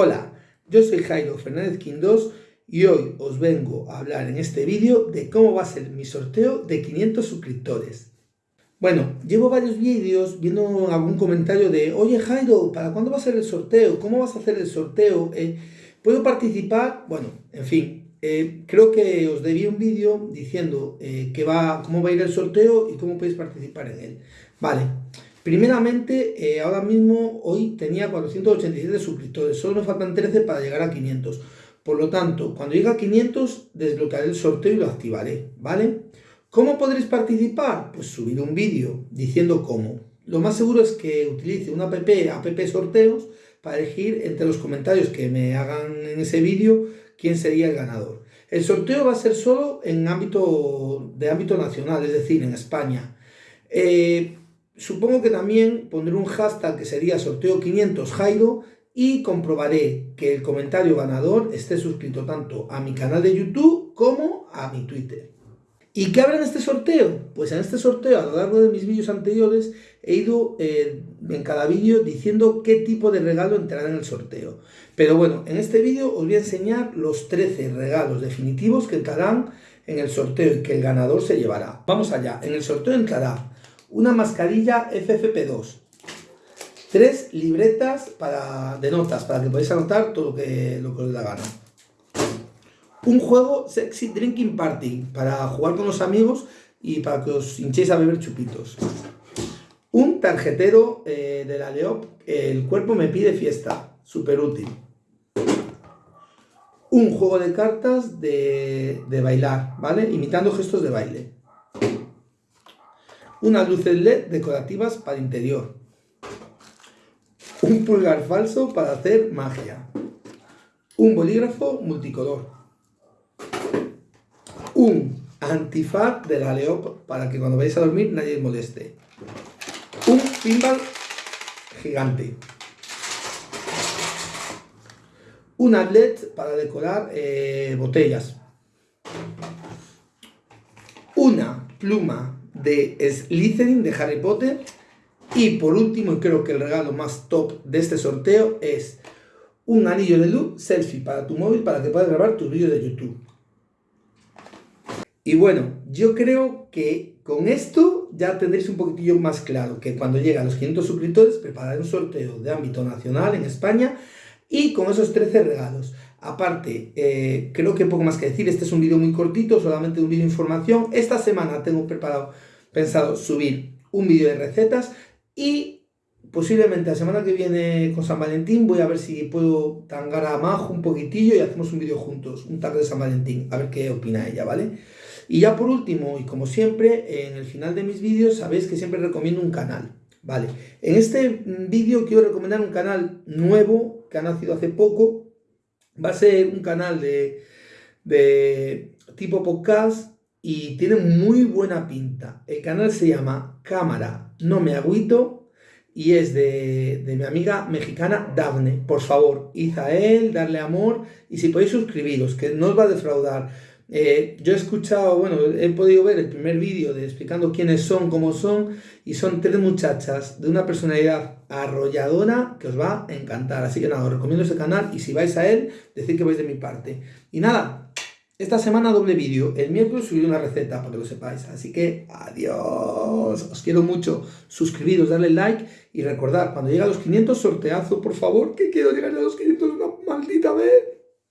Hola, yo soy Jairo Fernández Quindós y hoy os vengo a hablar en este vídeo de cómo va a ser mi sorteo de 500 suscriptores. Bueno, llevo varios vídeos viendo algún comentario de Oye Jairo, ¿para cuándo va a ser el sorteo? ¿Cómo vas a hacer el sorteo? Eh, ¿Puedo participar? Bueno, en fin, eh, creo que os debí un vídeo diciendo eh, que va, cómo va a ir el sorteo y cómo podéis participar en él. Vale, Primeramente, eh, ahora mismo, hoy tenía 487 suscriptores, solo me faltan 13 para llegar a 500. Por lo tanto, cuando llegue a 500, desbloquearé el sorteo y lo activaré, ¿vale? ¿Cómo podréis participar? Pues subir un vídeo diciendo cómo. Lo más seguro es que utilice una app, app sorteos, para elegir entre los comentarios que me hagan en ese vídeo quién sería el ganador. El sorteo va a ser solo en ámbito de ámbito nacional, es decir, en España. Eh, Supongo que también pondré un hashtag que sería sorteo 500 Jairo y comprobaré que el comentario ganador esté suscrito tanto a mi canal de YouTube como a mi Twitter. ¿Y qué habrá en este sorteo? Pues en este sorteo, a lo largo de mis vídeos anteriores, he ido eh, en cada vídeo diciendo qué tipo de regalo entrará en el sorteo. Pero bueno, en este vídeo os voy a enseñar los 13 regalos definitivos que entrarán en el sorteo y que el ganador se llevará. Vamos allá, en el sorteo entrará una mascarilla FFP2, tres libretas para, de notas para que podáis anotar todo lo que, lo que os da gana. Un juego Sexy Drinking Party para jugar con los amigos y para que os hinchéis a beber chupitos. Un tarjetero eh, de la Leop, el cuerpo me pide fiesta, súper útil. Un juego de cartas de, de bailar, ¿vale? Imitando gestos de baile unas luces LED decorativas para interior, un pulgar falso para hacer magia, un bolígrafo multicolor, un antifaz de la Leop para que cuando vayáis a dormir nadie os moleste, un pinball gigante, una LED para decorar eh, botellas, una pluma de Slytherin de Harry Potter. Y por último, y creo que el regalo más top de este sorteo es un anillo de luz selfie para tu móvil para que puedas grabar tus vídeos de YouTube. Y bueno, yo creo que con esto ya tendréis un poquitillo más claro que cuando llega a los 500 suscriptores prepararé un sorteo de ámbito nacional en España y con esos 13 regalos. Aparte, eh, creo que poco más que decir, este es un vídeo muy cortito, solamente un vídeo de información. Esta semana tengo preparado pensado subir un vídeo de recetas y posiblemente la semana que viene con San Valentín voy a ver si puedo tangar a Majo un poquitillo y hacemos un vídeo juntos, un tag de San Valentín, a ver qué opina ella, ¿vale? Y ya por último, y como siempre, en el final de mis vídeos sabéis que siempre recomiendo un canal, ¿vale? En este vídeo quiero recomendar un canal nuevo que ha nacido hace poco, va a ser un canal de, de tipo podcast y tiene muy buena pinta. El canal se llama Cámara No Me Agüito y es de, mi amiga mexicana Daphne. Por favor, id darle amor y si podéis suscribiros, que no os va a defraudar. Eh, yo he escuchado, bueno, he podido ver el primer vídeo de explicando quiénes son, cómo son, y son tres muchachas de una personalidad arrolladora que os va a encantar. Así que nada, os recomiendo ese canal y si vais a él, decid que vais de mi parte. Y nada, esta semana doble vídeo. El miércoles subiré una receta para que lo sepáis. Así que adiós. Os quiero mucho. Suscribiros, darle like y recordar, cuando llegue a los 500 sorteazo, por favor, que quiero llegar a los 500 una maldita vez.